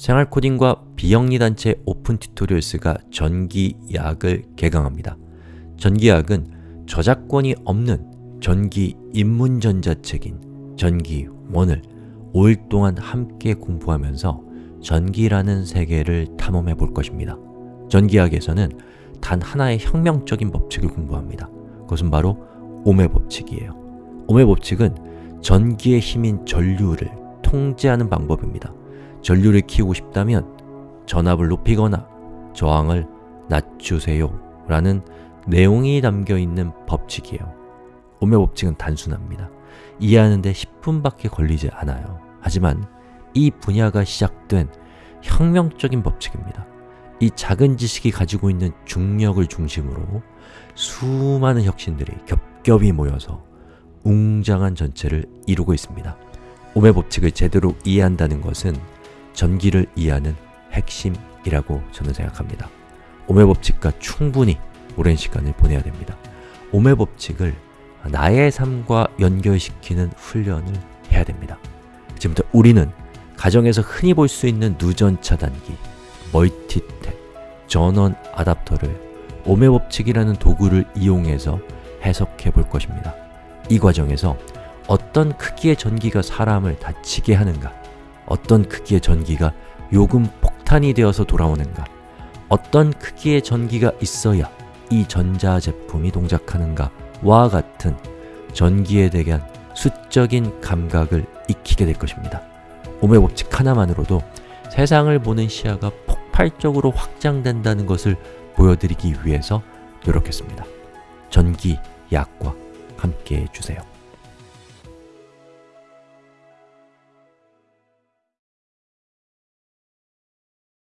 생활코딩과 비영리단체 오픈 튜토리얼스가 전기야학을 개강합니다. 전기야학은 저작권이 없는 전기 입문전자책인 전기원을 5일 동안 함께 공부하면서 전기라는 세계를 탐험해 볼 것입니다. 전기야학에서는 단 하나의 혁명적인 법칙을 공부합니다. 그것은 바로 옴의 법칙이에요. 옴의 법칙은 전기의 힘인 전류를 통제하는 방법입니다. 전류를 키우고 싶다면 전압을 높이거나 저항을 낮추세요 라는 내용이 담겨 있는 법칙이에요. 오의 법칙은 단순합니다. 이해하는데 10분밖에 걸리지 않아요. 하지만 이 분야가 시작된 혁명적인 법칙입니다. 이 작은 지식이 가지고 있는 중력을 중심으로 수많은 혁신들이 겹겹이 모여서 웅장한 전체를 이루고 있습니다. 오의 법칙을 제대로 이해한다는 것은 전기를 이해하는 핵심이라고 저는 생각합니다. 오의 법칙과 충분히 오랜 시간을 보내야 됩니다. 오의 법칙을 나의 삶과 연결시키는 훈련을 해야 됩니다. 지금부터 우리는 가정에서 흔히 볼 수 있는 누전 차단기, 멀티탭, 전원 아답터를 오의 법칙이라는 도구를 이용해서 해석해 볼 것입니다. 이 과정에서 어떤 크기의 전기가 사람을 다치게 하는가 어떤 크기의 전기가 요금 폭탄이 되어서 돌아오는가 어떤 크기의 전기가 있어야 이 전자제품이 동작하는가 와 같은 전기에 대한 수적인 감각을 익히게 될 것입니다. 오의 법칙 하나만으로도 세상을 보는 시야가 폭발적으로 확장된다는 것을 보여드리기 위해서 노력했습니다. 전기, 약과 함께 해주세요.